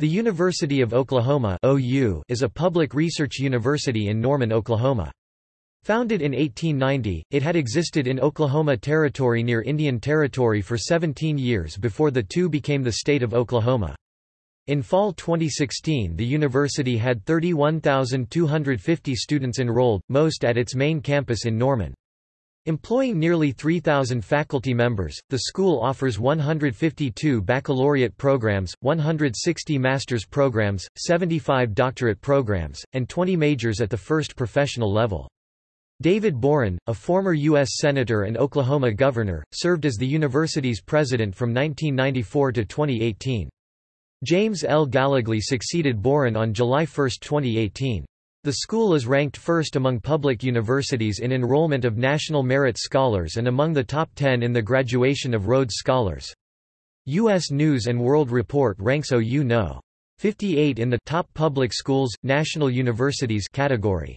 The University of Oklahoma OU is a public research university in Norman, Oklahoma. Founded in 1890, it had existed in Oklahoma Territory near Indian Territory for 17 years before the two became the state of Oklahoma. In fall 2016 the university had 31,250 students enrolled, most at its main campus in Norman. Employing nearly 3,000 faculty members, the school offers 152 baccalaureate programs, 160 master's programs, 75 doctorate programs, and 20 majors at the first professional level. David Boren, a former U.S. Senator and Oklahoma governor, served as the university's president from 1994 to 2018. James L. Gallogly succeeded Boren on July 1, 2018. The school is ranked first among public universities in enrollment of National Merit Scholars and among the top 10 in the graduation of Rhodes Scholars. U.S. News & World Report ranks OU No. 58 in the Top Public Schools, National Universities category.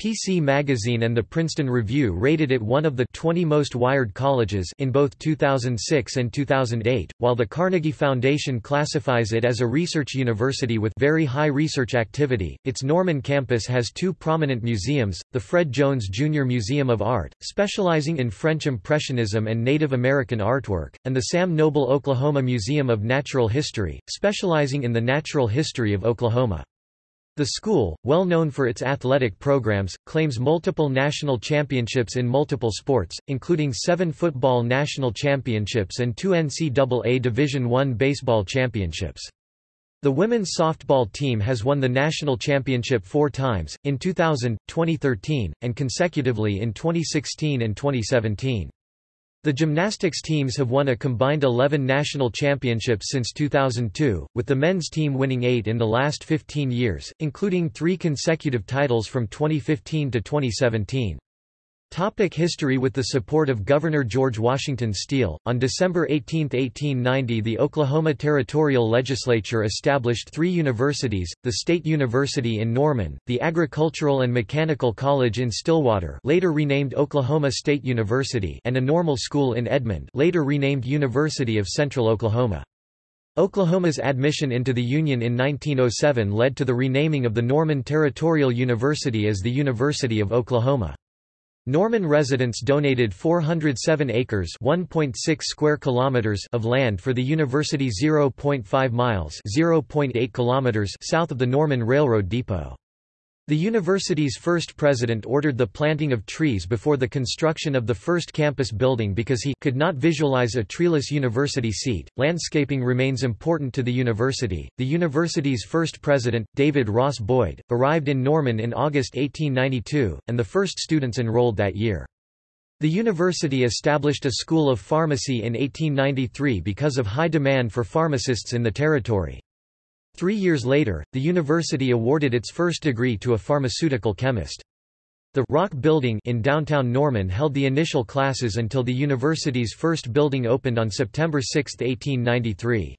PC Magazine and the Princeton Review rated it one of the 20 most wired colleges in both 2006 and 2008, while the Carnegie Foundation classifies it as a research university with very high research activity. Its Norman campus has two prominent museums, the Fred Jones Jr. Museum of Art, specializing in French Impressionism and Native American artwork, and the Sam Noble Oklahoma Museum of Natural History, specializing in the natural history of Oklahoma. The school, well known for its athletic programs, claims multiple national championships in multiple sports, including seven football national championships and two NCAA Division I baseball championships. The women's softball team has won the national championship four times, in 2000, 2013, and consecutively in 2016 and 2017. The gymnastics teams have won a combined 11 national championships since 2002, with the men's team winning eight in the last 15 years, including three consecutive titles from 2015 to 2017. Topic history With the support of Governor George Washington Steele, on December 18, 1890 the Oklahoma Territorial Legislature established three universities, the State University in Norman, the Agricultural and Mechanical College in Stillwater later renamed Oklahoma State University and a normal school in Edmond later renamed University of Central Oklahoma. Oklahoma's admission into the Union in 1907 led to the renaming of the Norman Territorial University as the University of Oklahoma. Norman residents donated 407 acres (1.6 square kilometers) of land for the university 0.5 miles (0.8 kilometers) south of the Norman Railroad depot. The university's first president ordered the planting of trees before the construction of the first campus building because he could not visualize a treeless university seat. Landscaping remains important to the university. The university's first president, David Ross Boyd, arrived in Norman in August 1892, and the first students enrolled that year. The university established a school of pharmacy in 1893 because of high demand for pharmacists in the territory. Three years later, the university awarded its first degree to a pharmaceutical chemist. The Rock Building in downtown Norman held the initial classes until the university's first building opened on September 6, 1893.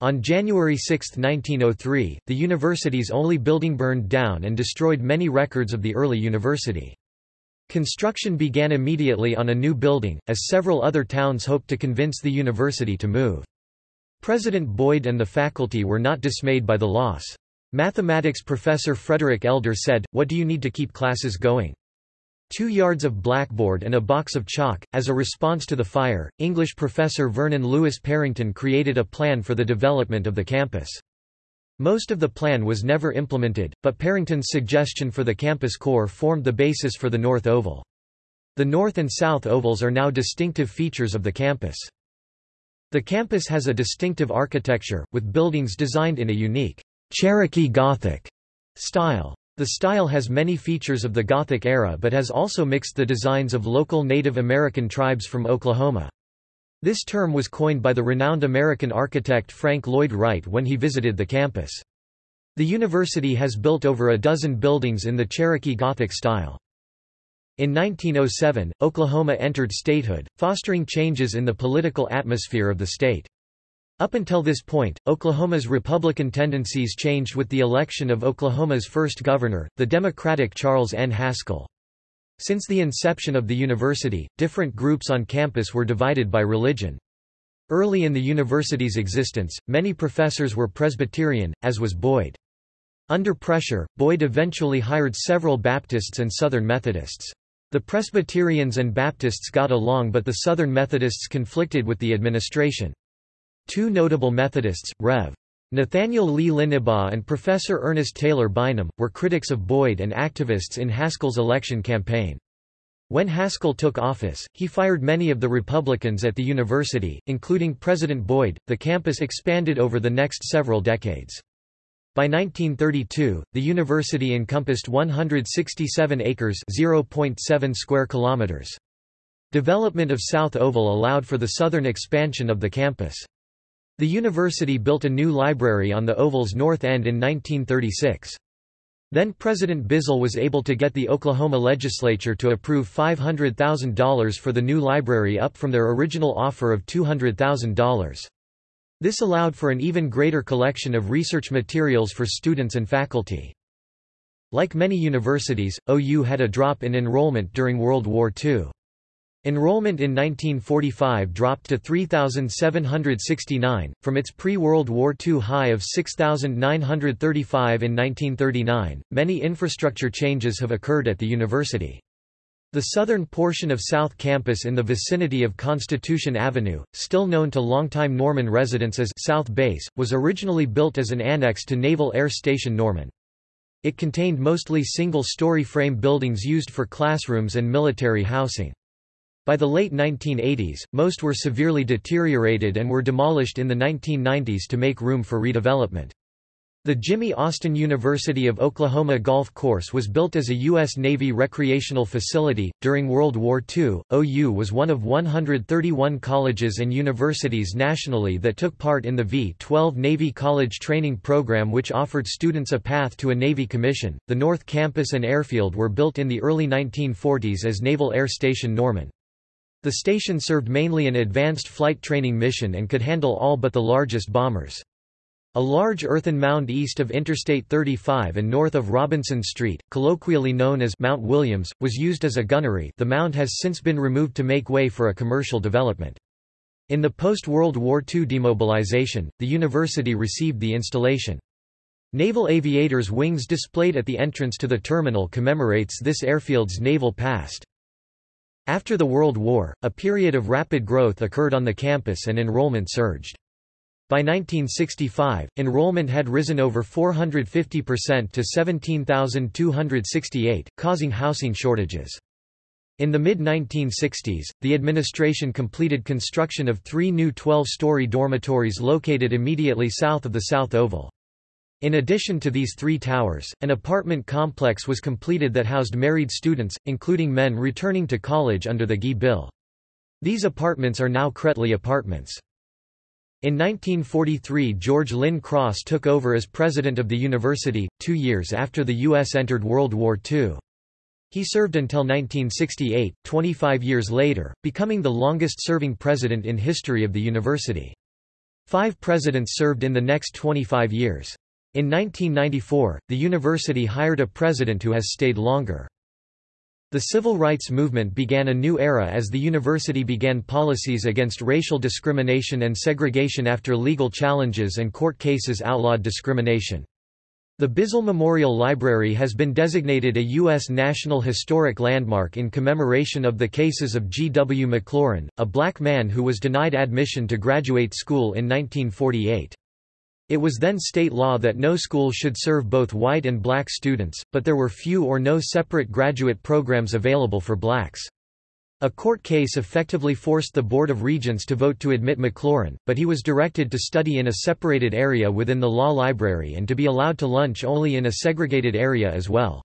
On January 6, 1903, the university's only building burned down and destroyed many records of the early university. Construction began immediately on a new building, as several other towns hoped to convince the university to move. President Boyd and the faculty were not dismayed by the loss. Mathematics professor Frederick Elder said, What do you need to keep classes going? Two yards of blackboard and a box of chalk. As a response to the fire, English professor Vernon Lewis Parrington created a plan for the development of the campus. Most of the plan was never implemented, but Parrington's suggestion for the campus core formed the basis for the North Oval. The North and South Ovals are now distinctive features of the campus. The campus has a distinctive architecture, with buildings designed in a unique Cherokee Gothic style. The style has many features of the Gothic era but has also mixed the designs of local Native American tribes from Oklahoma. This term was coined by the renowned American architect Frank Lloyd Wright when he visited the campus. The university has built over a dozen buildings in the Cherokee Gothic style. In 1907, Oklahoma entered statehood, fostering changes in the political atmosphere of the state. Up until this point, Oklahoma's Republican tendencies changed with the election of Oklahoma's first governor, the Democratic Charles N. Haskell. Since the inception of the university, different groups on campus were divided by religion. Early in the university's existence, many professors were Presbyterian, as was Boyd. Under pressure, Boyd eventually hired several Baptists and Southern Methodists. The Presbyterians and Baptists got along but the Southern Methodists conflicted with the administration. Two notable Methodists, Rev. Nathaniel Lee Linnebaugh and Professor Ernest Taylor Bynum, were critics of Boyd and activists in Haskell's election campaign. When Haskell took office, he fired many of the Republicans at the university, including President Boyd. The campus expanded over the next several decades. By 1932, the university encompassed 167 acres (0.7 square kilometers). Development of South Oval allowed for the southern expansion of the campus. The university built a new library on the Oval's north end in 1936. Then President Bizzell was able to get the Oklahoma legislature to approve $500,000 for the new library up from their original offer of $200,000. This allowed for an even greater collection of research materials for students and faculty. Like many universities, OU had a drop in enrollment during World War II. Enrollment in 1945 dropped to 3,769, from its pre-World War II high of 6,935 in 1939. Many infrastructure changes have occurred at the university. The southern portion of South Campus in the vicinity of Constitution Avenue, still known to longtime Norman residents as South Base, was originally built as an annex to Naval Air Station Norman. It contained mostly single-story frame buildings used for classrooms and military housing. By the late 1980s, most were severely deteriorated and were demolished in the 1990s to make room for redevelopment. The Jimmy Austin University of Oklahoma Golf Course was built as a U.S. Navy recreational facility. During World War II, OU was one of 131 colleges and universities nationally that took part in the V 12 Navy College Training Program, which offered students a path to a Navy commission. The North Campus and airfield were built in the early 1940s as Naval Air Station Norman. The station served mainly an advanced flight training mission and could handle all but the largest bombers. A large earthen mound east of Interstate 35 and north of Robinson Street, colloquially known as Mount Williams, was used as a gunnery the mound has since been removed to make way for a commercial development. In the post-World War II demobilization, the university received the installation. Naval Aviators wings displayed at the entrance to the terminal commemorates this airfield's naval past. After the World War, a period of rapid growth occurred on the campus and enrollment surged. By 1965, enrollment had risen over 450% to 17,268, causing housing shortages. In the mid-1960s, the administration completed construction of three new 12-story dormitories located immediately south of the South Oval. In addition to these three towers, an apartment complex was completed that housed married students, including men returning to college under the GI Bill. These apartments are now Kraettli Apartments. In 1943 George Lynn Cross took over as president of the university, two years after the U.S. entered World War II. He served until 1968, 25 years later, becoming the longest-serving president in history of the university. Five presidents served in the next 25 years. In 1994, the university hired a president who has stayed longer. The civil rights movement began a new era as the university began policies against racial discrimination and segregation after legal challenges and court cases outlawed discrimination. The Bizzell Memorial Library has been designated a U.S. National Historic Landmark in commemoration of the cases of G. W. McLaurin, a black man who was denied admission to graduate school in 1948. It was then state law that no school should serve both white and black students, but there were few or no separate graduate programs available for blacks. A court case effectively forced the Board of Regents to vote to admit McLaurin, but he was directed to study in a separated area within the law library and to be allowed to lunch only in a segregated area as well.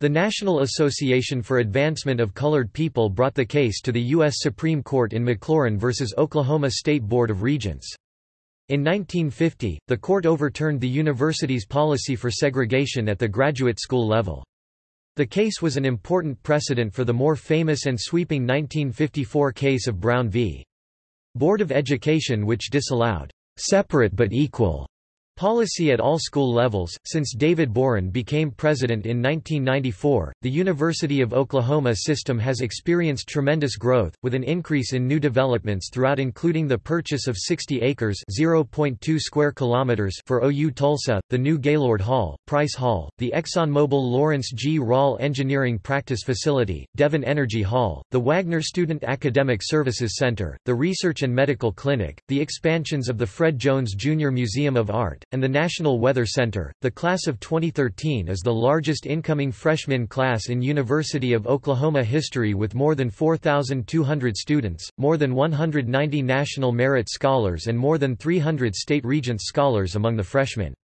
The National Association for Advancement of Colored People brought the case to the U.S. Supreme Court in McLaurin v. Oklahoma State Board of Regents. In 1950, the court overturned the university's policy for segregation at the graduate school level. The case was an important precedent for the more famous and sweeping 1954 case of Brown v. Board of Education which disallowed separate but equal Policy at all school levels. Since David Boren became president in 1994, the University of Oklahoma system has experienced tremendous growth, with an increase in new developments throughout including the purchase of 60 acres (0.2 square kilometers) for OU Tulsa, the new Gaylord Hall, Price Hall, the ExxonMobil Lawrence G. Rawl Engineering Practice Facility, Devon Energy Hall, the Wagner Student Academic Services Center, the Research and Medical Clinic, the expansions of the Fred Jones Jr. Museum of Art, and the National Weather Center. The class of 2013 is the largest incoming freshman class in University of Oklahoma history with more than 4,200 students, more than 190 National Merit Scholars and more than 300 State Regents Scholars among the freshmen.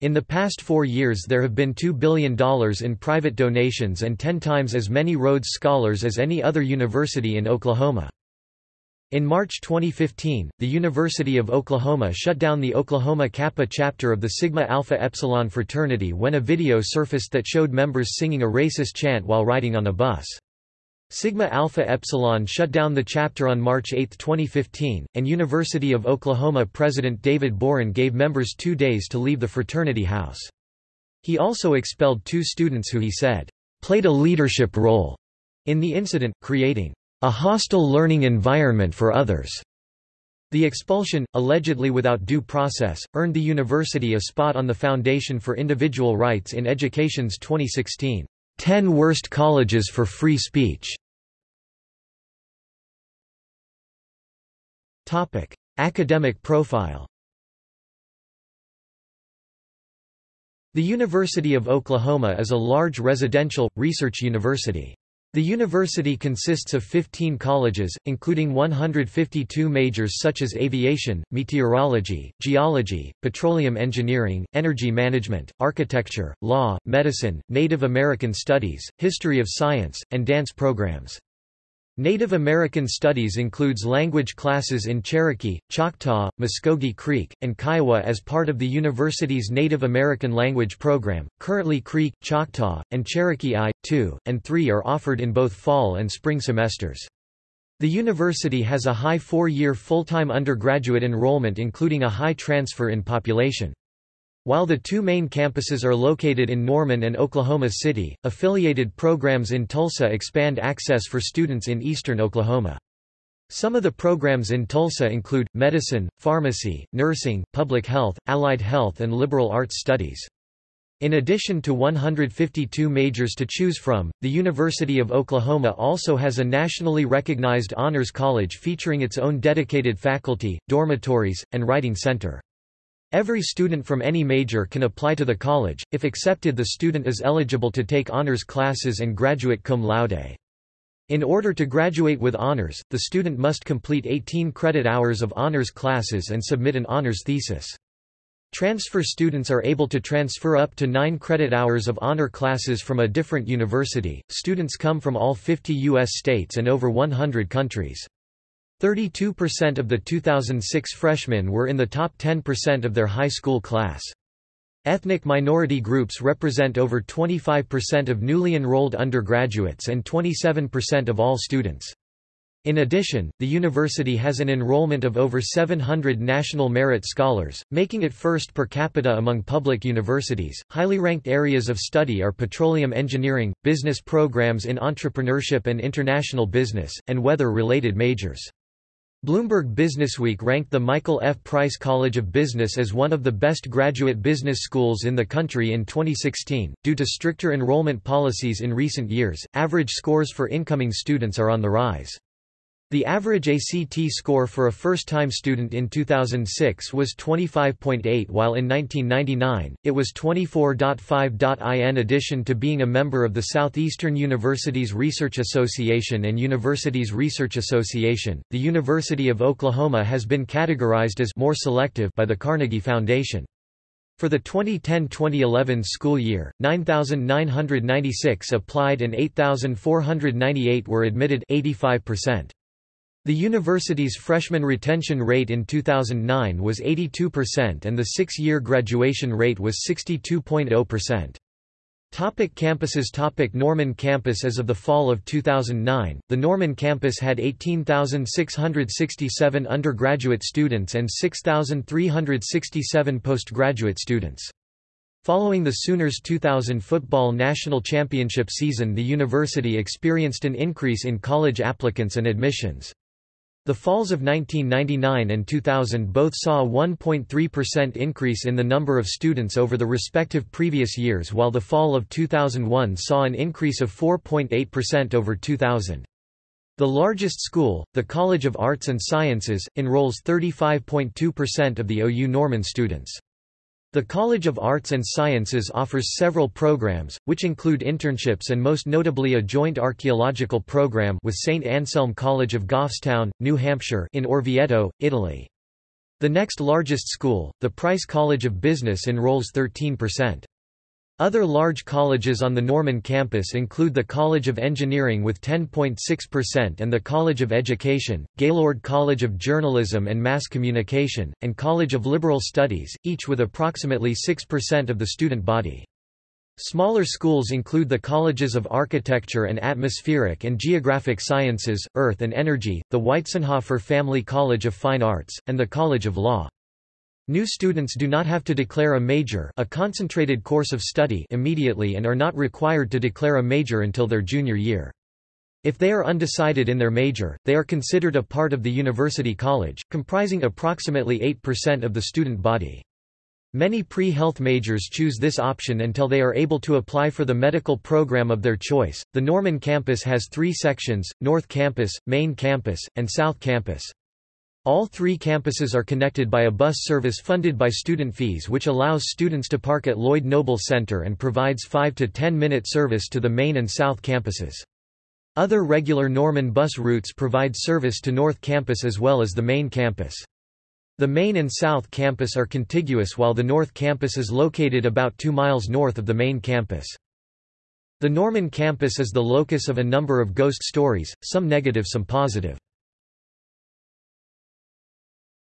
In the past four years there have been $2 billion in private donations and ten times as many Rhodes Scholars as any other university in Oklahoma. In March 2015, the University of Oklahoma shut down the Oklahoma Kappa chapter of the Sigma Alpha Epsilon fraternity when a video surfaced that showed members singing a racist chant while riding on a bus. Sigma Alpha Epsilon shut down the chapter on March 8, 2015, and University of Oklahoma President David Boren gave members two days to leave the fraternity house. He also expelled two students who he said, played a leadership role in the incident, creating a hostile learning environment for others. The expulsion, allegedly without due process, earned the university a spot on the Foundation for Individual Rights in Education's 2016 10 Worst Colleges for Free Speech. Topic: Academic profile. The University of Oklahoma is a large residential, research university. The university consists of 15 colleges, including 152 majors such as aviation, meteorology, geology, petroleum engineering, energy management, architecture, law, medicine, Native American studies, history of science, and dance programs. Native American Studies includes language classes in Cherokee, Choctaw, Muskogee Creek, and Kiowa as part of the university's Native American Language program. Currently, Creek, Choctaw, and Cherokee I, II, and III are offered in both fall and spring semesters. The university has a high four-year full-time undergraduate enrollment including a high transfer in population. While the two main campuses are located in Norman and Oklahoma City, affiliated programs in Tulsa expand access for students in eastern Oklahoma. Some of the programs in Tulsa include, medicine, pharmacy, nursing, public health, allied health and liberal arts studies. In addition to 152 majors to choose from, the University of Oklahoma also has a nationally recognized honors college featuring its own dedicated faculty, dormitories, and writing center. Every student from any major can apply to the college, if accepted the student is eligible to take honors classes and graduate cum laude. In order to graduate with honors, the student must complete 18 credit hours of honors classes and submit an honors thesis. Transfer students are able to transfer up to 9 credit hours of honor classes from a different university. Students come from all 50 U.S. states and over 100 countries. 32% of the 2006 freshmen were in the top 10% of their high school class. Ethnic minority groups represent over 25% of newly enrolled undergraduates and 27% of all students. In addition, the university has an enrollment of over 700 National Merit Scholars, making it first per capita among public universities. Highly ranked areas of study are petroleum engineering, business programs in entrepreneurship and international business, and weather related majors. Bloomberg Businessweek ranked the Michael F. Price College of Business as one of the best graduate business schools in the country in 2016. Due to stricter enrollment policies in recent years, average scores for incoming students are on the rise. The average ACT score for a first-time student in 2006 was 25.8 while in 1999, it was 24.5. In addition to being a member of the Southeastern Universities Research Association and Universities Research Association, the University of Oklahoma has been categorized as more selective by the Carnegie Foundation. For the 2010-2011 school year, 9,996 applied and 8,498 were admitted 85%. The university's freshman retention rate in 2009 was 82% and the six-year graduation rate was 62.0%. Topic campuses Topic Norman campus As of the fall of 2009, the Norman campus had 18,667 undergraduate students and 6,367 postgraduate students. Following the Sooners' 2000 football national championship season the university experienced an increase in college applicants and admissions. The falls of 1999 and 2000 both saw a 1.3% increase in the number of students over the respective previous years while the fall of 2001 saw an increase of 4.8% over 2000. The largest school, the College of Arts and Sciences, enrolls 35.2% of the OU Norman students. The College of Arts and Sciences offers several programs, which include internships and most notably a joint archaeological program with St. Anselm College of Goffstown, New Hampshire in Orvieto, Italy. The next largest school, the Price College of Business enrolls 13%. Other large colleges on the Norman campus include the College of Engineering with 10.6% and the College of Education, Gaylord College of Journalism and Mass Communication, and College of Liberal Studies, each with approximately 6% of the student body. Smaller schools include the Colleges of Architecture and Atmospheric and Geographic Sciences, Earth and Energy, the Weitzenhoffer Family College of Fine Arts, and the College of Law. New students do not have to declare a major a concentrated course of study immediately and are not required to declare a major until their junior year. If they are undecided in their major, they are considered a part of the university college, comprising approximately 8% of the student body. Many pre-health majors choose this option until they are able to apply for the medical program of their choice. The Norman campus has three sections, North Campus, Main Campus, and South Campus. All three campuses are connected by a bus service funded by student fees which allows students to park at Lloyd Noble Center and provides 5 to 10 minute service to the main and south campuses. Other regular Norman bus routes provide service to North Campus as well as the main campus. The main and south campus are contiguous while the north campus is located about 2 miles north of the main campus. The Norman campus is the locus of a number of ghost stories, some negative some positive.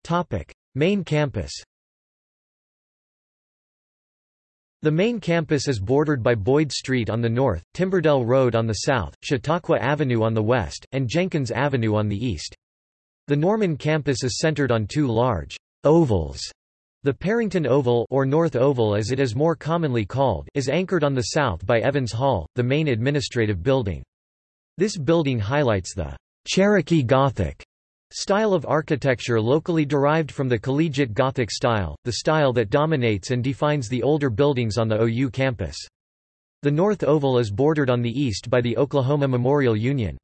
Topic: Main campus. The main campus is bordered by Boyd Street on the north, Timberdell Road on the south, Chautauqua Avenue on the west, and Jenkins Avenue on the east. The Norman campus is centered on two large ovals. The Parrington Oval or North Oval as it is more commonly called is anchored on the south by Evans Hall, the main administrative building. This building highlights the Cherokee Gothic Style of architecture locally derived from the collegiate Gothic style, the style that dominates and defines the older buildings on the OU campus. The North Oval is bordered on the east by the Oklahoma Memorial Union.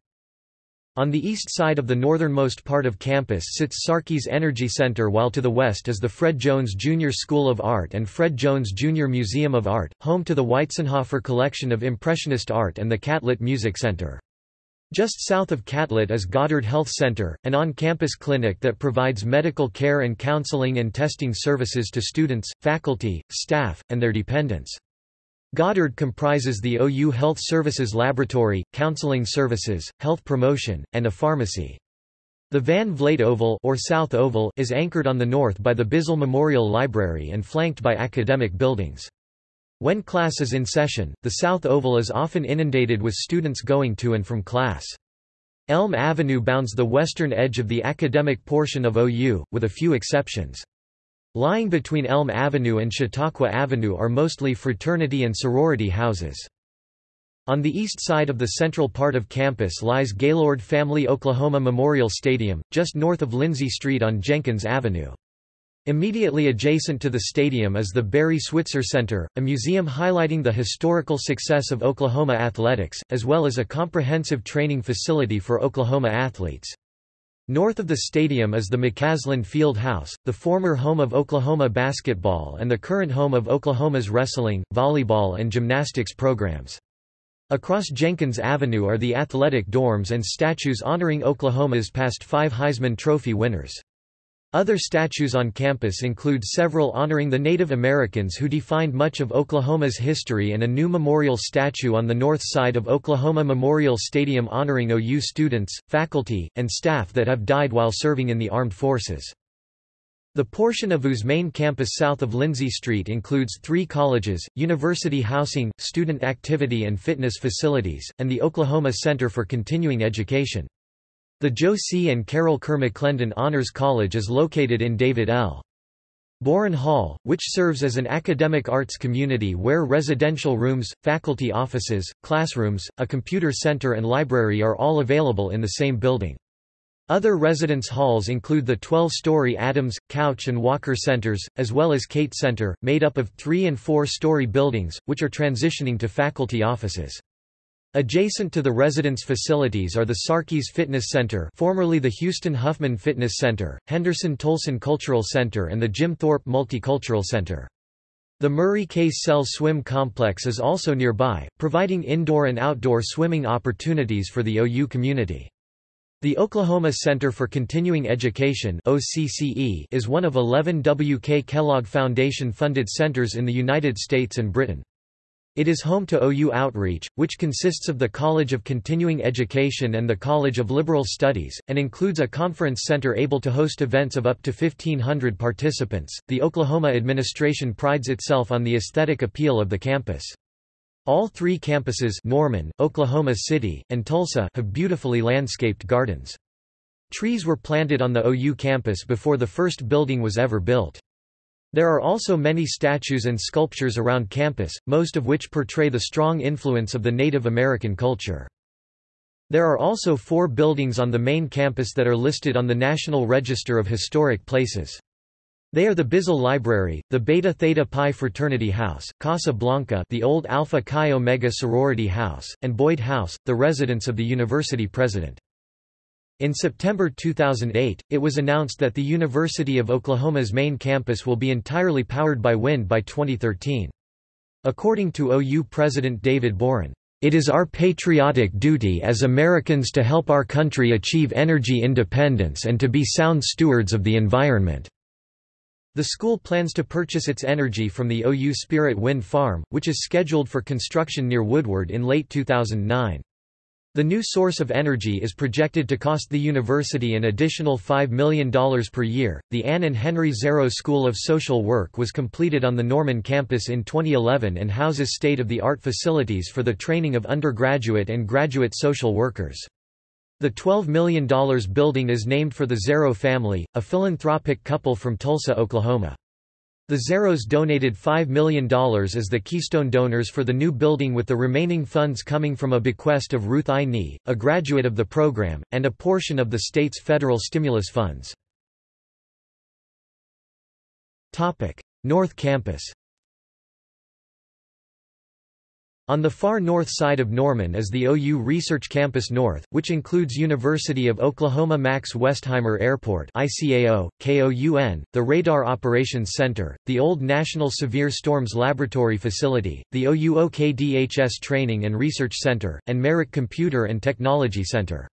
On the east side of the northernmost part of campus sits Sarkeys Energy Center while to the west is the Fred Jones Jr. School of Art and Fred Jones Jr. Museum of Art, home to the Weitzenhoffer Collection of Impressionist Art and the Catlett Music Center. Just south of Catlett is Goddard Health Center, an on-campus clinic that provides medical care and counseling and testing services to students, faculty, staff, and their dependents. Goddard comprises the OU Health Services Laboratory, counseling services, health promotion, and a pharmacy. The Van Vleet Oval, or South Oval is anchored on the north by the Bizzell Memorial Library and flanked by academic buildings. When class is in session, the South Oval is often inundated with students going to and from class. Elm Avenue bounds the western edge of the academic portion of OU, with a few exceptions. Lying between Elm Avenue and Chautauqua Avenue are mostly fraternity and sorority houses. On the east side of the central part of campus lies Gaylord Family Oklahoma Memorial Stadium, just north of Lindsay Street on Jenkins Avenue. Immediately adjacent to the stadium is the Barry Switzer Center, a museum highlighting the historical success of Oklahoma athletics, as well as a comprehensive training facility for Oklahoma athletes. North of the stadium is the McCasland Field House, the former home of Oklahoma basketball and the current home of Oklahoma's wrestling, volleyball and gymnastics programs. Across Jenkins Avenue are the athletic dorms and statues honoring Oklahoma's past five Heisman Trophy winners. Other statues on campus include several honoring the Native Americans who defined much of Oklahoma's history and a new memorial statue on the north side of Oklahoma Memorial Stadium honoring OU students, faculty, and staff that have died while serving in the armed forces. The portion of U's main campus south of Lindsay Street includes three colleges, university housing, student activity and fitness facilities, and the Oklahoma Center for Continuing Education. The Joe C. and Carol Kerr McClendon Honors College is located in David L. Boren Hall, which serves as an academic arts community where residential rooms, faculty offices, classrooms, a computer center and library are all available in the same building. Other residence halls include the 12-story Adams, Couch and Walker Centers, as well as Cate Center, made up of three- and four-story buildings, which are transitioning to faculty offices. Adjacent to the residence facilities are the Sarkeys Fitness Center formerly the Houston Huffman Fitness Center, Henderson Tolson Cultural Center and the Jim Thorpe Multicultural Center. The Murray Case Sells Swim Complex is also nearby, providing indoor and outdoor swimming opportunities for the OU community. The Oklahoma Center for Continuing Education is one of 11 W. K. Kellogg Foundation-funded centers in the United States and Britain. It is home to OU Outreach, which consists of the College of Continuing Education and the College of Liberal Studies, and includes a conference center able to host events of up to 1,500 participants. The Oklahoma administration prides itself on the aesthetic appeal of the campus. All three campuses Norman, Oklahoma City, and Tulsa have beautifully landscaped gardens. Trees were planted on the OU campus before the first building was ever built. There are also many statues and sculptures around campus, most of which portray the strong influence of the Native American culture. There are also four buildings on the main campus that are listed on the National Register of Historic Places. They are the Bizzell Library, the Beta Theta Pi Fraternity House, Casa Blanca the old Alpha Chi Omega Sorority House, and Boyd House, the residence of the university president. In September 2008, it was announced that the University of Oklahoma's main campus will be entirely powered by wind by 2013. According to OU President David Boren, "...it is our patriotic duty as Americans to help our country achieve energy independence and to be sound stewards of the environment." The school plans to purchase its energy from the OU Spirit Wind Farm, which is scheduled for construction near Woodward in late 2009. The new source of energy is projected to cost the university an additional $5 million per year. The Anne and Henry Zarrow School of Social Work was completed on the Norman campus in 2011 and houses state of the art facilities for the training of undergraduate and graduate social workers. The $12 million building is named for the Zarrow family, a philanthropic couple from Tulsa, Oklahoma. The Zarrows donated $5 million as the keystone donors for the new building with the remaining funds coming from a bequest of Ruth I. Nee, a graduate of the program, and a portion of the state's federal stimulus funds. North Campus On the far north side of Norman is the OU Research Campus North, which includes University of Oklahoma Max Westheimer Airport ICAO, KOUN, the Radar Operations Center, the old National Severe Storms Laboratory Facility, the OU OKDHS Training and Research Center, and Merrick Computer and Technology Center.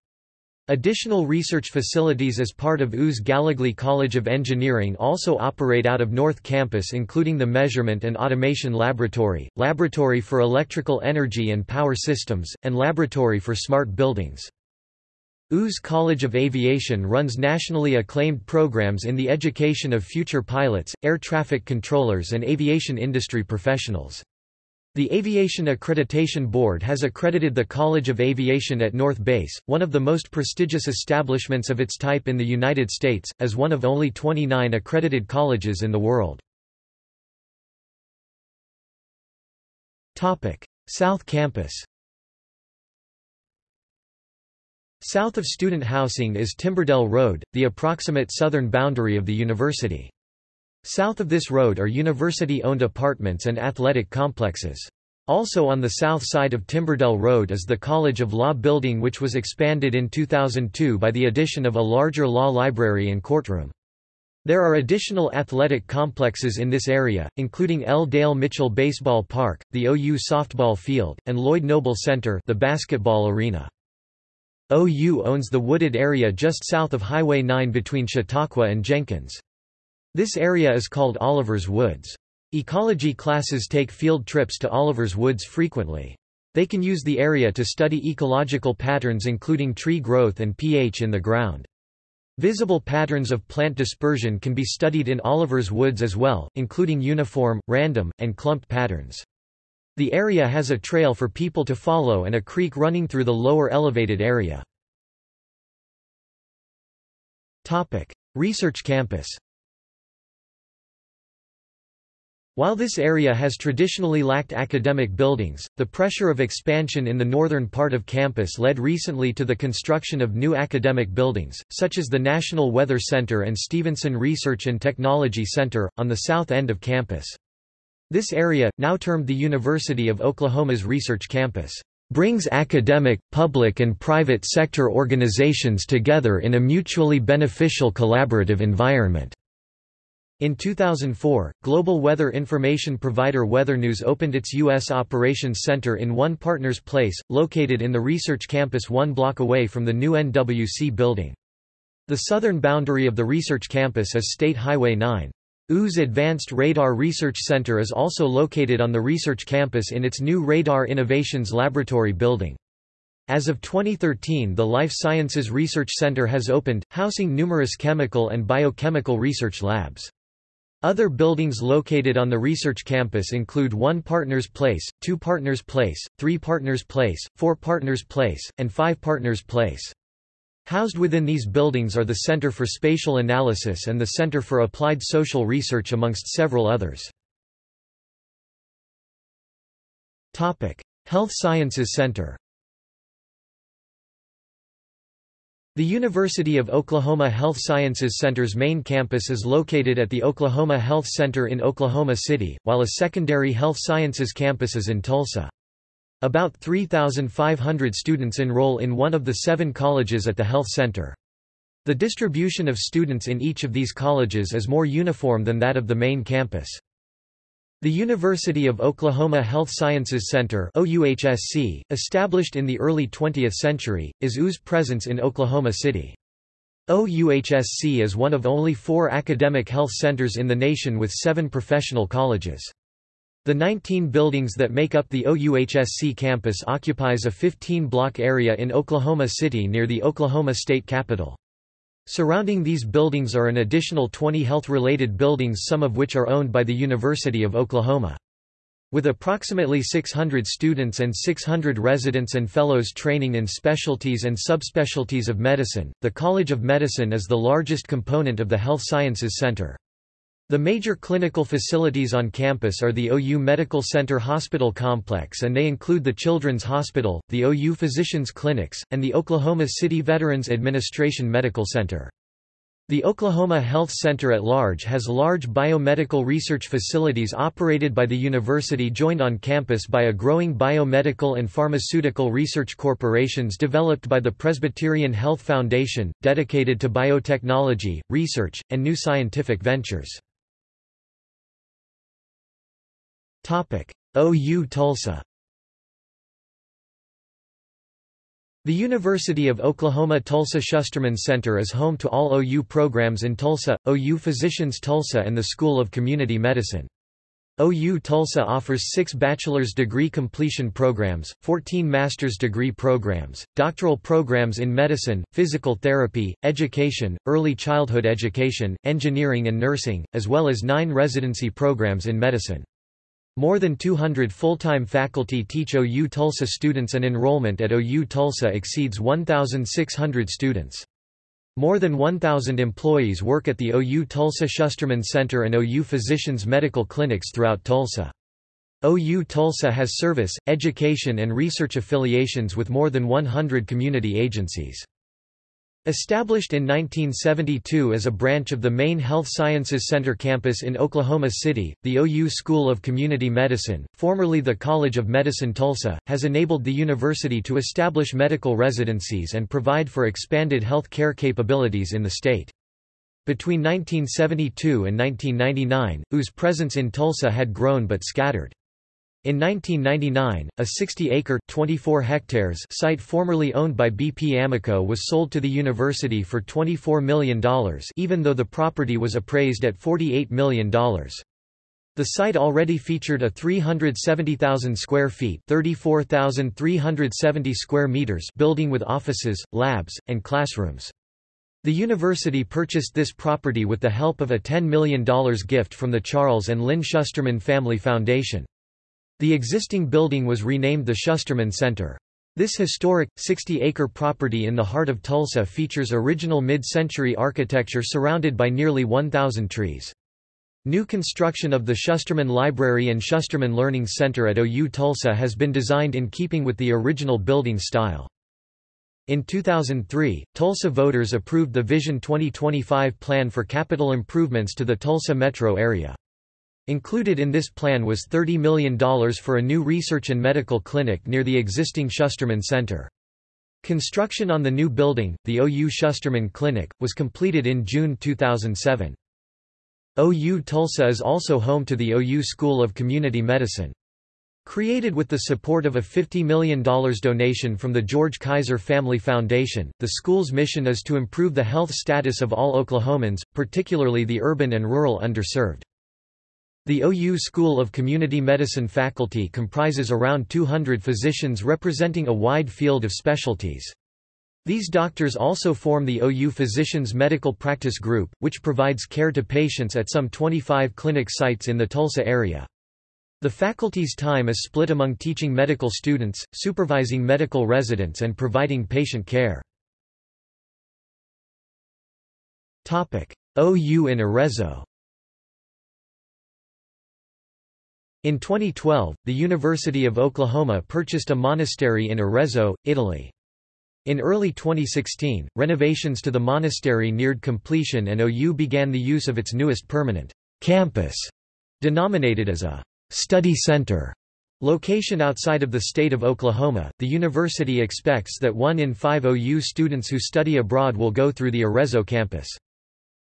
Additional research facilities as part of U's Gallogly College of Engineering also operate out of North Campus including the Measurement and Automation Laboratory, Laboratory for Electrical Energy and Power Systems, and Laboratory for Smart Buildings. U's College of Aviation runs nationally acclaimed programs in the education of future pilots, air traffic controllers and aviation industry professionals. The Aviation Accreditation Board has accredited the College of Aviation at North Base, one of the most prestigious establishments of its type in the United States, as one of only 29 accredited colleges in the world. South Campus South of student housing is Timberdell Road, the approximate southern boundary of the university. South of this road are university-owned apartments and athletic complexes. Also on the south side of Timberdell Road is the College of Law building which was expanded in 2002 by the addition of a larger law library and courtroom. There are additional athletic complexes in this area, including L. Dale Mitchell Baseball Park, the OU softball field, and Lloyd Noble Center the basketball arena. OU owns the wooded area just south of Highway 9 between Chautauqua and Jenkins. This area is called Oliver's Woods. Ecology classes take field trips to Oliver's Woods frequently. They can use the area to study ecological patterns including tree growth and pH in the ground. Visible patterns of plant dispersion can be studied in Oliver's woods as well, including uniform, random, and clumped patterns. The area has a trail for people to follow and a creek running through the lower elevated area. Research campus While this area has traditionally lacked academic buildings, the pressure of expansion in the northern part of campus led recently to the construction of new academic buildings, such as the National Weather Center and Stevenson Research and Technology Center, on the south end of campus. This area, now termed the University of Oklahoma's Research Campus, brings academic, public and private sector organizations together in a mutually beneficial collaborative environment. In 2004, global weather information provider WeatherNews opened its U.S. Operations Center in One Partners Place, located in the research campus one block away from the new NWC building. The southern boundary of the research campus is State Highway 9. U's Advanced Radar Research Center is also located on the research campus in its new Radar Innovations Laboratory building. As of 2013 the Life Sciences Research Center has opened, housing numerous chemical and biochemical research labs. Other buildings located on the research campus include 1 Partners Place, 2 Partners Place, 3 Partners Place, 4 Partners Place, and 5 Partners Place. Housed within these buildings are the Center for Spatial Analysis and the Center for Applied Social Research amongst several others. Health Sciences Center The University of Oklahoma Health Sciences Center's main campus is located at the Oklahoma Health Center in Oklahoma City, while a secondary health sciences campus is in Tulsa. About 3,500 students enroll in one of the seven colleges at the health center. The distribution of students in each of these colleges is more uniform than that of the main campus. The University of Oklahoma Health Sciences Center OUHSC, established in the early 20th century, is U's presence in Oklahoma City. OUHSC is one of only four academic health centers in the nation with seven professional colleges. The 19 buildings that make up the OUHSC campus occupies a 15-block area in Oklahoma City near the Oklahoma State Capitol. Surrounding these buildings are an additional 20 health-related buildings some of which are owned by the University of Oklahoma. With approximately 600 students and 600 residents and fellows training in specialties and subspecialties of medicine, the College of Medicine is the largest component of the Health Sciences Center. The major clinical facilities on campus are the OU Medical Center Hospital Complex and they include the Children's Hospital, the OU Physicians Clinics, and the Oklahoma City Veterans Administration Medical Center. The Oklahoma Health Center at large has large biomedical research facilities operated by the university joined on campus by a growing biomedical and pharmaceutical research corporations developed by the Presbyterian Health Foundation, dedicated to biotechnology, research, and new scientific ventures. OU Tulsa The University of Oklahoma Tulsa Schusterman Center is home to all OU programs in Tulsa, OU Physicians Tulsa and the School of Community Medicine. OU Tulsa offers six bachelor's degree completion programs, 14 master's degree programs, doctoral programs in medicine, physical therapy, education, early childhood education, engineering and nursing, as well as nine residency programs in medicine. More than 200 full-time faculty teach OU Tulsa students and enrollment at OU Tulsa exceeds 1,600 students. More than 1,000 employees work at the OU Tulsa Schusterman Center and OU Physicians Medical Clinics throughout Tulsa. OU Tulsa has service, education and research affiliations with more than 100 community agencies. Established in 1972 as a branch of the main Health Sciences Center campus in Oklahoma City, the OU School of Community Medicine, formerly the College of Medicine Tulsa, has enabled the university to establish medical residencies and provide for expanded health care capabilities in the state. Between 1972 and 1999, OU's presence in Tulsa had grown but scattered. In 1999, a 60-acre (24 hectares) site formerly owned by BP Amoco was sold to the university for $24 million even though the property was appraised at $48 million. The site already featured a 370,000 square feet (34,370 square meters) building with offices, labs, and classrooms. The university purchased this property with the help of a $10 million gift from the Charles and Lynn Schusterman Family Foundation. The existing building was renamed the Schusterman Center. This historic, 60-acre property in the heart of Tulsa features original mid-century architecture surrounded by nearly 1,000 trees. New construction of the Schusterman Library and Schusterman Learning Center at OU Tulsa has been designed in keeping with the original building style. In 2003, Tulsa voters approved the Vision 2025 plan for capital improvements to the Tulsa metro area. Included in this plan was $30 million for a new research and medical clinic near the existing Schusterman Center. Construction on the new building, the OU Schusterman Clinic, was completed in June 2007. OU Tulsa is also home to the OU School of Community Medicine. Created with the support of a $50 million donation from the George Kaiser Family Foundation, the school's mission is to improve the health status of all Oklahomans, particularly the urban and rural underserved. The OU School of Community Medicine faculty comprises around 200 physicians representing a wide field of specialties. These doctors also form the OU Physicians Medical Practice Group, which provides care to patients at some 25 clinic sites in the Tulsa area. The faculty's time is split among teaching medical students, supervising medical residents and providing patient care. OU in Arezzo In 2012, the University of Oklahoma purchased a monastery in Arezzo, Italy. In early 2016, renovations to the monastery neared completion and OU began the use of its newest permanent campus, denominated as a study center location outside of the state of Oklahoma. The university expects that one in five OU students who study abroad will go through the Arezzo campus.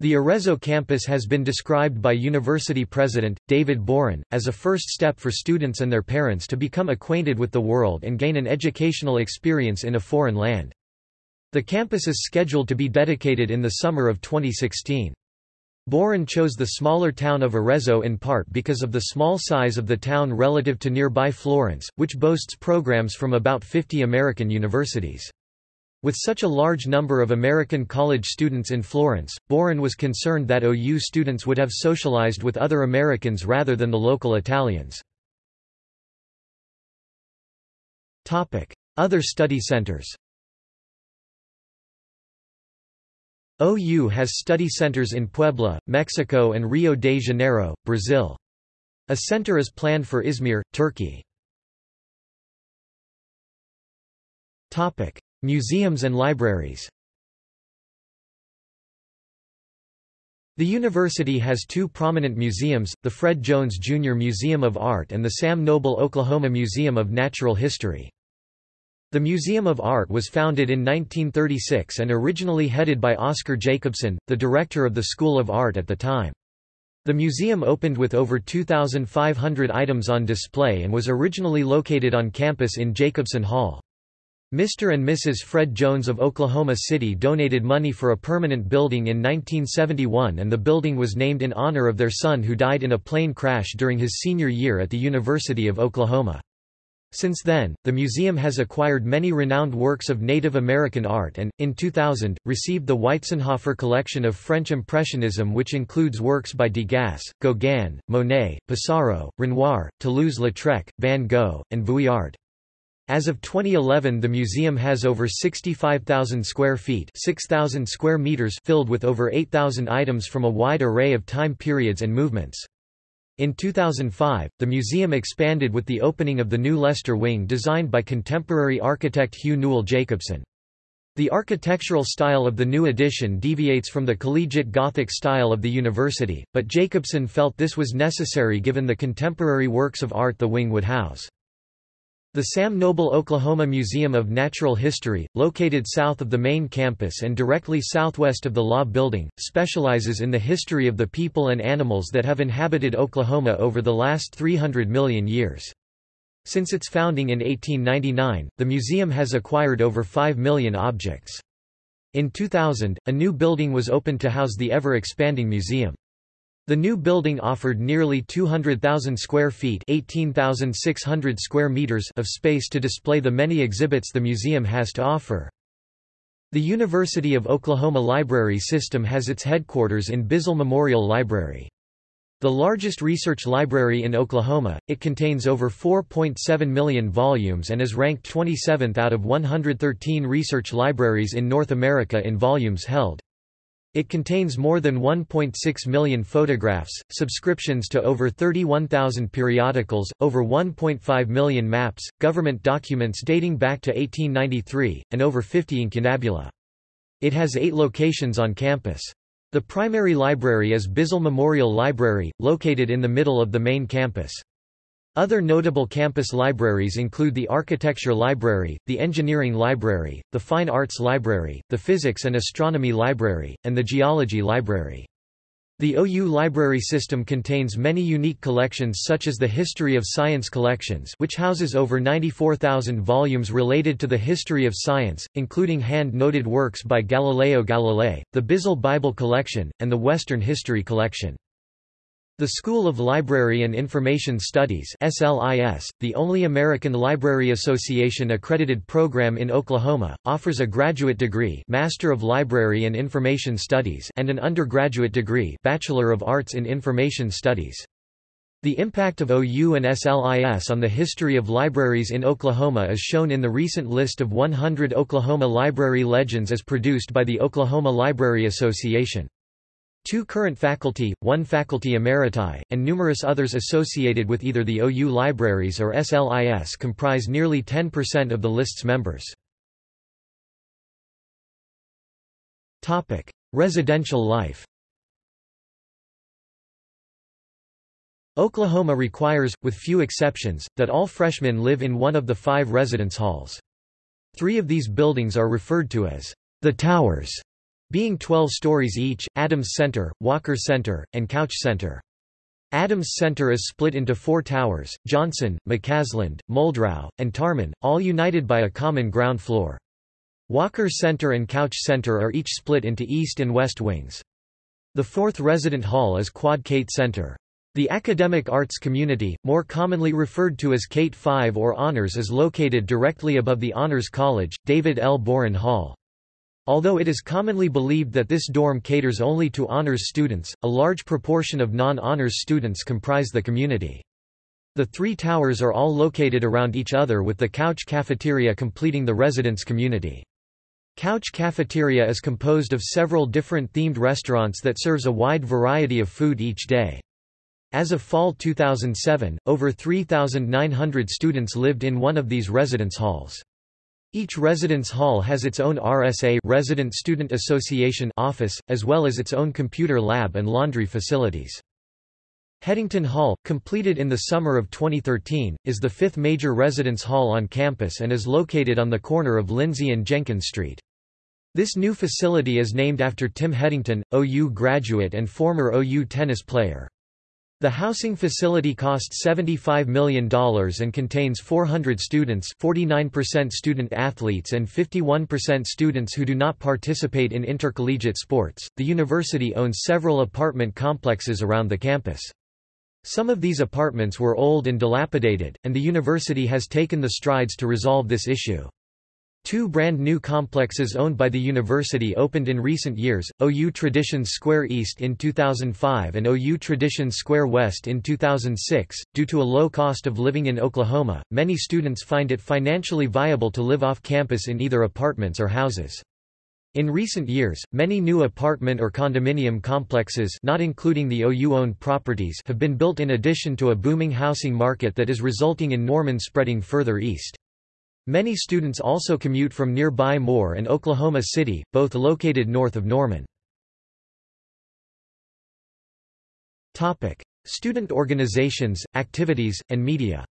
The Arezzo campus has been described by university president, David Boren, as a first step for students and their parents to become acquainted with the world and gain an educational experience in a foreign land. The campus is scheduled to be dedicated in the summer of 2016. Boren chose the smaller town of Arezzo in part because of the small size of the town relative to nearby Florence, which boasts programs from about 50 American universities. With such a large number of American college students in Florence, Boren was concerned that OU students would have socialized with other Americans rather than the local Italians. Other study centers OU has study centers in Puebla, Mexico and Rio de Janeiro, Brazil. A center is planned for Izmir, Turkey. Museums and libraries The university has two prominent museums, the Fred Jones Jr. Museum of Art and the Sam Noble Oklahoma Museum of Natural History. The Museum of Art was founded in 1936 and originally headed by Oscar Jacobson, the director of the School of Art at the time. The museum opened with over 2,500 items on display and was originally located on campus in Jacobson Hall. Mr. and Mrs. Fred Jones of Oklahoma City donated money for a permanent building in 1971 and the building was named in honor of their son who died in a plane crash during his senior year at the University of Oklahoma. Since then, the museum has acquired many renowned works of Native American art and, in 2000, received the Weitzenhoffer collection of French Impressionism which includes works by Degas, Gauguin, Monet, Pissarro, Renoir, Toulouse-Lautrec, Van Gogh, and Vuillard. As of 2011 the museum has over 65,000 square feet 6,000 square meters filled with over 8,000 items from a wide array of time periods and movements. In 2005, the museum expanded with the opening of the new Lester Wing designed by contemporary architect Hugh Newell Jacobsen. The architectural style of the new addition deviates from the collegiate Gothic style of the university, but Jacobsen felt this was necessary given the contemporary works of art the wing would house. The Sam Noble Oklahoma Museum of Natural History, located south of the main campus and directly southwest of the Law Building, specializes in the history of the people and animals that have inhabited Oklahoma over the last 300 million years. Since its founding in 1899, the museum has acquired over 5 million objects. In 2000, a new building was opened to house the ever-expanding museum. The new building offered nearly 200,000 square feet 18,600 square meters of space to display the many exhibits the museum has to offer. The University of Oklahoma Library System has its headquarters in Bizzell Memorial Library. The largest research library in Oklahoma, it contains over 4.7 million volumes and is ranked 27th out of 113 research libraries in North America in volumes held. It contains more than 1.6 million photographs, subscriptions to over 31,000 periodicals, over 1.5 million maps, government documents dating back to 1893, and over 50 incunabula. It has eight locations on campus. The primary library is Bizzell Memorial Library, located in the middle of the main campus. Other notable campus libraries include the Architecture Library, the Engineering Library, the Fine Arts Library, the Physics and Astronomy Library, and the Geology Library. The OU library system contains many unique collections such as the History of Science collections which houses over 94,000 volumes related to the history of science, including hand-noted works by Galileo Galilei, the Bizzell Bible collection, and the Western History collection. The School of Library and Information Studies SLIS, the only American Library Association accredited program in Oklahoma, offers a graduate degree Master of Library and Information Studies and an undergraduate degree Bachelor of Arts in Information Studies. The impact of OU and SLIS on the history of libraries in Oklahoma is shown in the recent list of 100 Oklahoma library legends as produced by the Oklahoma Library Association. Two current faculty, one faculty emeriti, and numerous others associated with either the OU libraries or SLIS comprise nearly 10% of the list's members. Residential life Oklahoma requires, with few exceptions, that all freshmen live in one of the five residence halls. Three of these buildings are referred to as the towers being 12 stories each, Adams Center, Walker Center, and Couch Center. Adams Center is split into four towers, Johnson, McCasland, Muldrow, and Tarman, all united by a common ground floor. Walker Center and Couch Center are each split into east and west wings. The fourth resident hall is Quad Cate Center. The academic arts community, more commonly referred to as Cate 5 or Honors is located directly above the Honors College, David L. Boren Hall. Although it is commonly believed that this dorm caters only to honors students, a large proportion of non-honors students comprise the community. The three towers are all located around each other with the Couch Cafeteria completing the residence community. Couch Cafeteria is composed of several different themed restaurants that serves a wide variety of food each day. As of fall 2007, over 3,900 students lived in one of these residence halls. Each residence hall has its own RSA Resident Student Association office, as well as its own computer lab and laundry facilities. Headington Hall, completed in the summer of 2013, is the fifth major residence hall on campus and is located on the corner of Lindsay and Jenkins Street. This new facility is named after Tim Headington, OU graduate and former OU tennis player. The housing facility costs $75 million and contains 400 students 49% student athletes and 51% students who do not participate in intercollegiate sports. The university owns several apartment complexes around the campus. Some of these apartments were old and dilapidated, and the university has taken the strides to resolve this issue. Two brand new complexes owned by the university opened in recent years, OU Traditions Square East in 2005 and OU Traditions Square West in 2006. Due to a low cost of living in Oklahoma, many students find it financially viable to live off campus in either apartments or houses. In recent years, many new apartment or condominium complexes not including the OU-owned properties have been built in addition to a booming housing market that is resulting in Norman spreading further east. Many students also commute from nearby Moore and Oklahoma City, both located north of Norman. Student organizations, activities, and media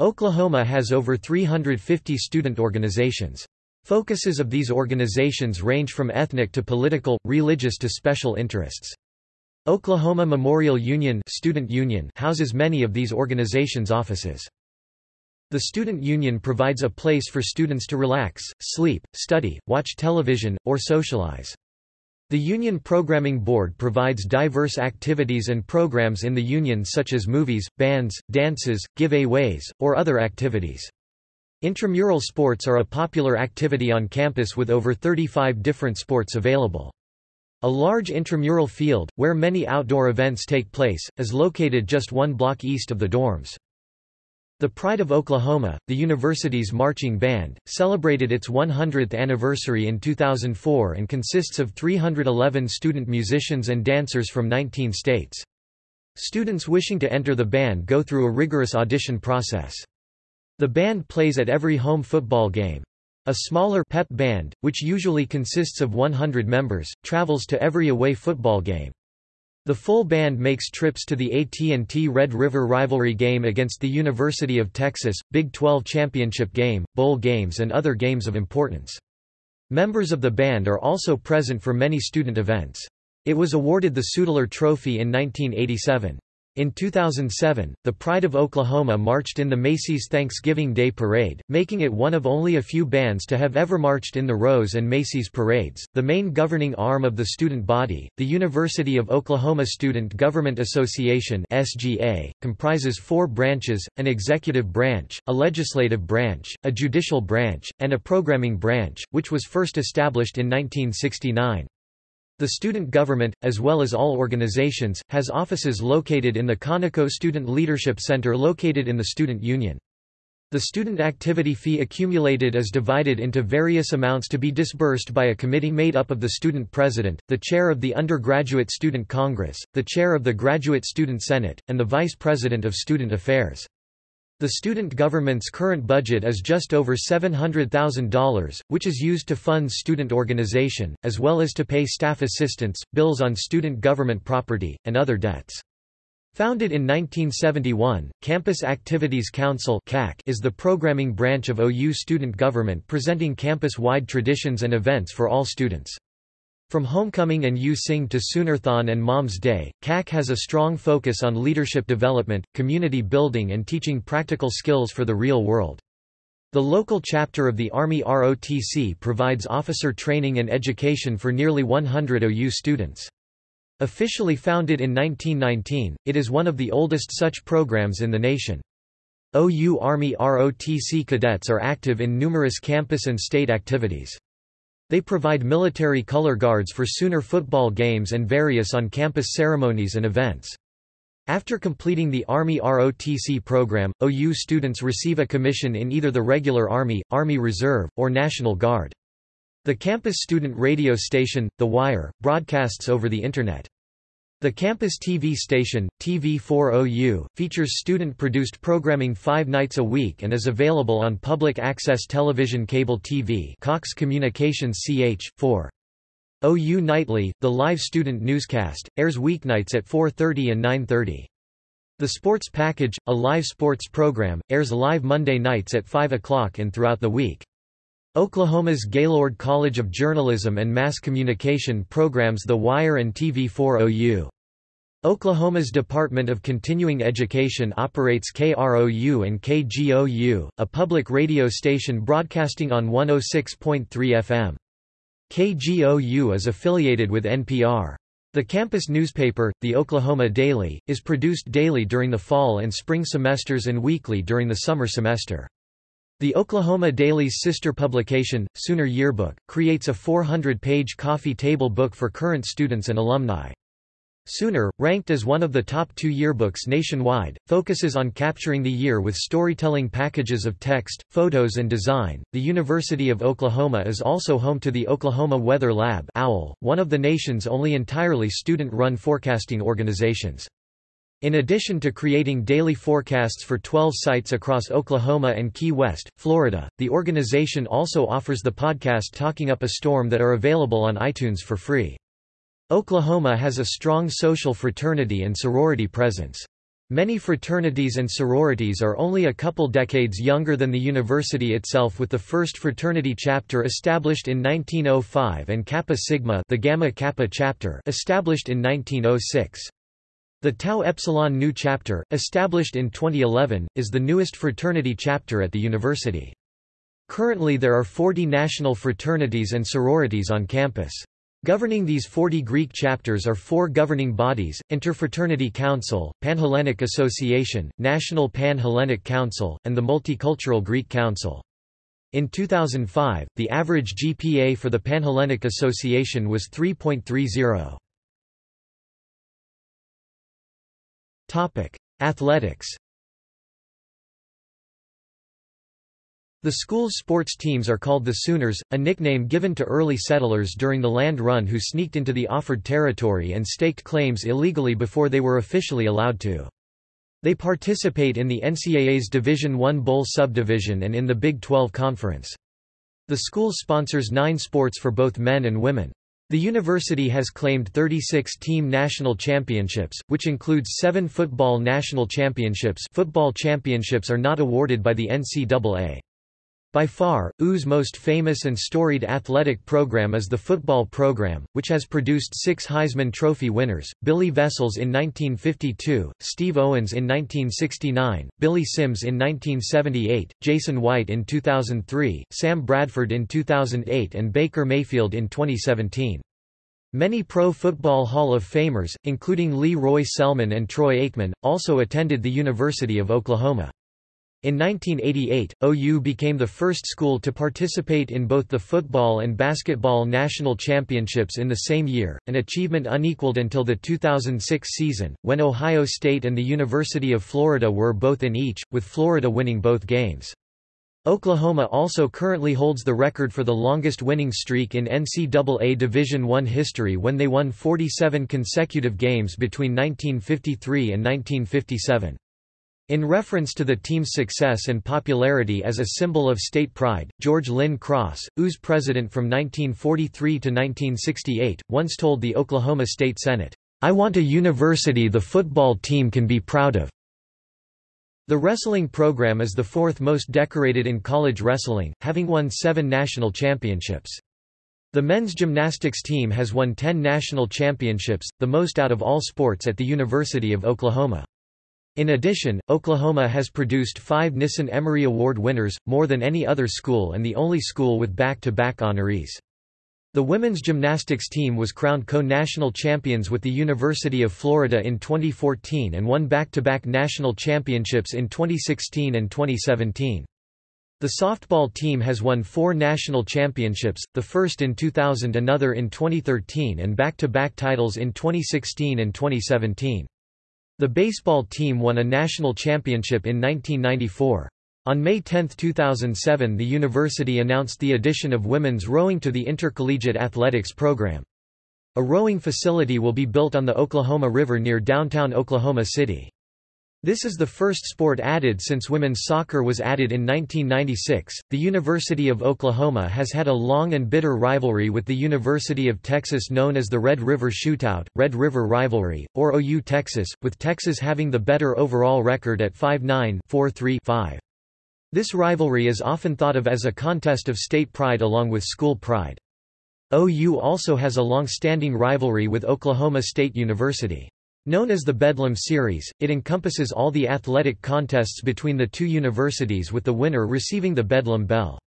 Oklahoma has over 350 student organizations. Focuses of these organizations range from ethnic to political, religious to special interests. Oklahoma Memorial Union, Student Union houses many of these organizations' offices. The Student Union provides a place for students to relax, sleep, study, watch television, or socialize. The Union Programming Board provides diverse activities and programs in the Union such as movies, bands, dances, giveaways, or other activities. Intramural sports are a popular activity on campus with over 35 different sports available. A large intramural field, where many outdoor events take place, is located just one block east of the dorms. The Pride of Oklahoma, the university's marching band, celebrated its 100th anniversary in 2004 and consists of 311 student musicians and dancers from 19 states. Students wishing to enter the band go through a rigorous audition process. The band plays at every home football game. A smaller pep band, which usually consists of 100 members, travels to every away football game. The full band makes trips to the AT&T Red River rivalry game against the University of Texas, Big 12 championship game, bowl games and other games of importance. Members of the band are also present for many student events. It was awarded the Sudler Trophy in 1987. In 2007, the Pride of Oklahoma marched in the Macy's Thanksgiving Day Parade, making it one of only a few bands to have ever marched in the Rose and Macy's parades. The main governing arm of the student body, the University of Oklahoma Student Government Association (SGA), comprises four branches: an executive branch, a legislative branch, a judicial branch, and a programming branch, which was first established in 1969. The student government, as well as all organizations, has offices located in the Conoco Student Leadership Center located in the Student Union. The student activity fee accumulated is divided into various amounts to be disbursed by a committee made up of the student president, the chair of the Undergraduate Student Congress, the chair of the Graduate Student Senate, and the vice president of student affairs. The student government's current budget is just over $700,000, which is used to fund student organization, as well as to pay staff assistants, bills on student government property, and other debts. Founded in 1971, Campus Activities Council is the programming branch of OU student government presenting campus-wide traditions and events for all students. From Homecoming and You Sing to Soonerthon and Mom's Day, CAC has a strong focus on leadership development, community building and teaching practical skills for the real world. The local chapter of the Army ROTC provides officer training and education for nearly 100 OU students. Officially founded in 1919, it is one of the oldest such programs in the nation. OU Army ROTC cadets are active in numerous campus and state activities. They provide military color guards for Sooner football games and various on-campus ceremonies and events. After completing the Army ROTC program, OU students receive a commission in either the regular Army, Army Reserve, or National Guard. The campus student radio station, The Wire, broadcasts over the Internet. The campus TV station, TV4OU, features student-produced programming five nights a week and is available on public access television cable TV Cox Communications CH4. OU Nightly, the live student newscast, airs weeknights at 4.30 and 9.30. The Sports Package, a live sports program, airs live Monday nights at 5 o'clock and throughout the week. Oklahoma's Gaylord College of Journalism and Mass Communication programs The Wire and TV4OU. Oklahoma's Department of Continuing Education operates KROU and KGOU, a public radio station broadcasting on 106.3 FM. KGOU is affiliated with NPR. The campus newspaper, the Oklahoma Daily, is produced daily during the fall and spring semesters and weekly during the summer semester. The Oklahoma Daily's sister publication, Sooner Yearbook, creates a 400-page coffee table book for current students and alumni. Sooner, ranked as one of the top two yearbooks nationwide, focuses on capturing the year with storytelling packages of text, photos, and design. The University of Oklahoma is also home to the Oklahoma Weather Lab, OWL, one of the nation's only entirely student run forecasting organizations. In addition to creating daily forecasts for 12 sites across Oklahoma and Key West, Florida, the organization also offers the podcast Talking Up a Storm that are available on iTunes for free. Oklahoma has a strong social fraternity and sorority presence. Many fraternities and sororities are only a couple decades younger than the university itself with the first fraternity chapter established in 1905 and Kappa Sigma the Gamma Kappa chapter established in 1906. The Tau Epsilon Nu chapter, established in 2011, is the newest fraternity chapter at the university. Currently there are 40 national fraternities and sororities on campus. Governing these 40 Greek chapters are four governing bodies, Interfraternity Council, Panhellenic Association, National Pan-Hellenic Council, and the Multicultural Greek Council. In 2005, the average GPA for the Panhellenic Association was 3.30. Topic: Athletics. The school's sports teams are called the Sooners, a nickname given to early settlers during the land run who sneaked into the offered territory and staked claims illegally before they were officially allowed to. They participate in the NCAA's Division I Bowl subdivision and in the Big 12 Conference. The school sponsors nine sports for both men and women. The university has claimed 36 team national championships, which includes seven football national championships football championships are not awarded by the NCAA. By far, U's most famous and storied athletic program is the football program, which has produced six Heisman Trophy winners, Billy Vessels in 1952, Steve Owens in 1969, Billy Sims in 1978, Jason White in 2003, Sam Bradford in 2008 and Baker Mayfield in 2017. Many Pro Football Hall of Famers, including Lee Roy Selmon and Troy Aikman, also attended the University of Oklahoma. In 1988, OU became the first school to participate in both the football and basketball national championships in the same year, an achievement unequaled until the 2006 season, when Ohio State and the University of Florida were both in each, with Florida winning both games. Oklahoma also currently holds the record for the longest winning streak in NCAA Division I history when they won 47 consecutive games between 1953 and 1957. In reference to the team's success and popularity as a symbol of state pride, George Lynn Cross, U's president from 1943 to 1968, once told the Oklahoma State Senate, I want a university the football team can be proud of. The wrestling program is the fourth most decorated in college wrestling, having won seven national championships. The men's gymnastics team has won 10 national championships, the most out of all sports at the University of Oklahoma. In addition, Oklahoma has produced five Nissen Emery Award winners, more than any other school and the only school with back-to-back -back honorees. The women's gymnastics team was crowned co-national champions with the University of Florida in 2014 and won back-to-back -back national championships in 2016 and 2017. The softball team has won four national championships, the first in 2000 another in 2013 and back-to-back -back titles in 2016 and 2017. The baseball team won a national championship in 1994. On May 10, 2007 the university announced the addition of women's rowing to the intercollegiate athletics program. A rowing facility will be built on the Oklahoma River near downtown Oklahoma City. This is the first sport added since women's soccer was added in 1996. The University of Oklahoma has had a long and bitter rivalry with the University of Texas known as the Red River Shootout, Red River Rivalry, or OU Texas, with Texas having the better overall record at 5-9, 4-3-5. This rivalry is often thought of as a contest of state pride along with school pride. OU also has a long-standing rivalry with Oklahoma State University. Known as the Bedlam Series, it encompasses all the athletic contests between the two universities with the winner receiving the Bedlam Bell.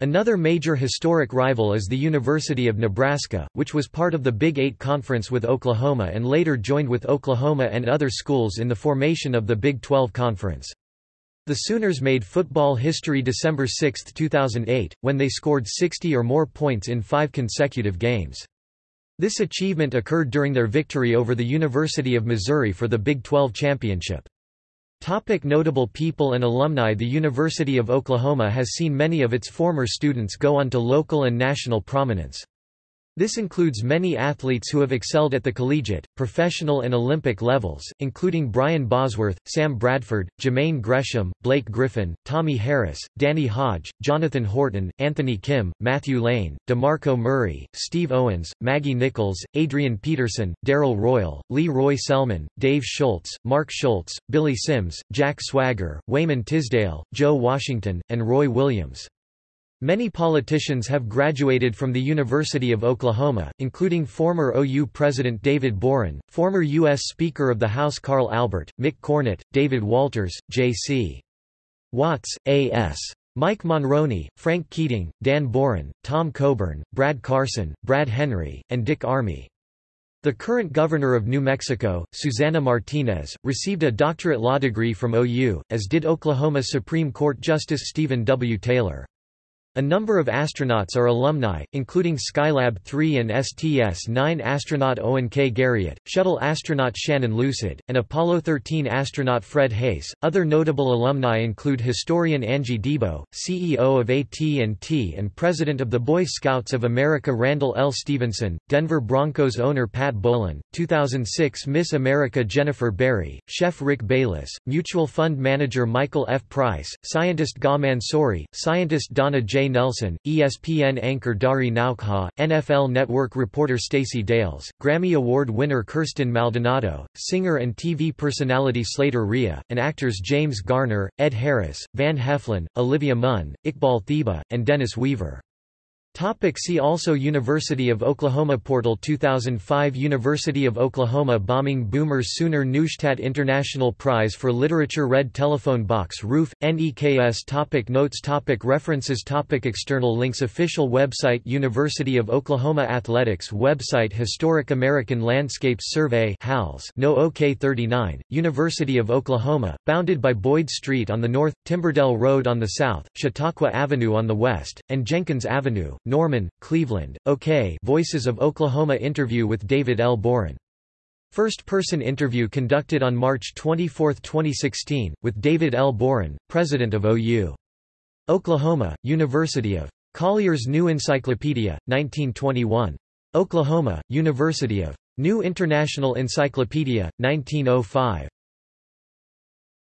Another major historic rival is the University of Nebraska, which was part of the Big Eight Conference with Oklahoma and later joined with Oklahoma and other schools in the formation of the Big 12 Conference. The Sooners made football history December 6, 2008, when they scored 60 or more points in five consecutive games. This achievement occurred during their victory over the University of Missouri for the Big 12 championship. Topic notable people and alumni The University of Oklahoma has seen many of its former students go on to local and national prominence. This includes many athletes who have excelled at the collegiate, professional and Olympic levels, including Brian Bosworth, Sam Bradford, Jermaine Gresham, Blake Griffin, Tommie Harris, Danny Hodge, Jonathan Horton, Anthony Kim, Matthew Lane, DeMarco Murray, Steve Owens, Maggie Nichols, Adrian Peterson, Darrell Royal, Lee Roy Selmon, Dave Schultz, Mark Schultz, Billy Sims, Jack Swagger, Wayman Tisdale, Joe Washington, and Roy Williams. Many politicians have graduated from the University of Oklahoma, including former OU President David Boren, former U.S. Speaker of the House Carl Albert, Mick Cornett, David Walters, J.C. Watts, A.S. Mike Monroney, Frank Keating, Dan Boren, Tom Coburn, Brad Carson, Brad Henry, and Dick Armey. The current governor of New Mexico, Susana Martinez, received a doctorate law degree from OU, as did Oklahoma Supreme Court Justice Stephen W. Taylor. A number of astronauts are alumni, including Skylab 3 and STS-9 astronaut Owen K. Garriott, shuttle astronaut Shannon Lucid, and Apollo 13 astronaut Fred Haise. Other notable alumni include historian Angie Debo, CEO of AT&T and president of the Boy Scouts of America Randall L. Stephenson, Denver Broncos owner Pat Bowlen, 2006 Miss America Jennifer Berry, chef Rick Bayless, mutual fund manager Michael F. Price, scientist Gaw Mansouri, scientist Donna J. Nelson, ESPN anchor Dari Nowkhah, NFL Network reporter Stacey Dales, Grammy Award winner Kirsten Maldonado, singer and TV personality Slater Rhea, and actors James Garner, Ed Harris, Van Heflin, Olivia Munn, Iqbal Theba, and Dennis Weaver. Topic see also University of Oklahoma Portal 2005 University of Oklahoma Bombing Boomer Sooner Neustadt International Prize for Literature Red Telephone Box Roof, NEKS topic Notes topic References topic External links Official website University of Oklahoma Athletics website Historic American Landscapes Survey HALS No OK 39, University of Oklahoma, bounded by Boyd Street on the north, Timberdell Road on the south, Chautauqua Avenue on the west, and Jenkins Avenue, Norman, Cleveland, OK Voices of Oklahoma interview with David L. Boren. First-person interview conducted on March 24, 2016, with David L. Boren, president of OU. Oklahoma, University of Collier's New Encyclopedia, 1921. Oklahoma, University of New International Encyclopedia, 1905.